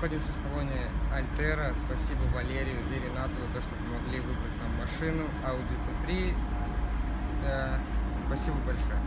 находимся в салоне Альтера. Спасибо Валерию и Ренату за то, что помогли выбрать нам машину Audi Q3. Э, спасибо большое.